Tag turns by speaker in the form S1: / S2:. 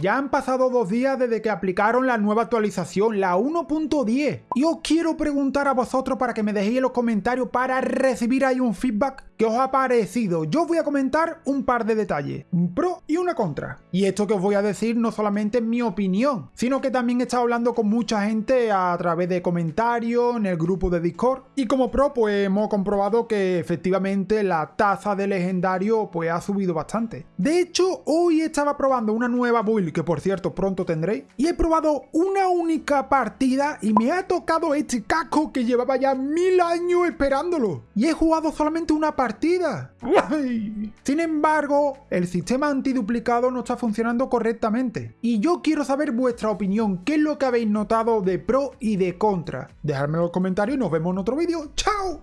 S1: Ya han pasado dos días desde que aplicaron la nueva actualización, la 1.10. Y os quiero preguntar a vosotros para que me dejéis en los comentarios para recibir ahí un feedback que os ha parecido. Yo os voy a comentar un par de detalles, un pro y una contra. Y esto que os voy a decir no solamente es mi opinión, sino que también he estado hablando con mucha gente a través de comentarios en el grupo de Discord. Y como pro pues hemos comprobado que efectivamente la tasa de legendario pues ha subido bastante. De hecho, hoy estaba probando una nueva build que por cierto pronto tendréis. Y he probado una única partida y me ha tocado este casco que llevaba ya mil años esperándolo. Y he jugado solamente una partida. Sin embargo, el sistema antiduplicado no está funcionando correctamente. Y yo quiero saber vuestra opinión, qué es lo que habéis notado de pro y de contra. Dejadme en los comentarios y nos vemos en otro vídeo. ¡Chao!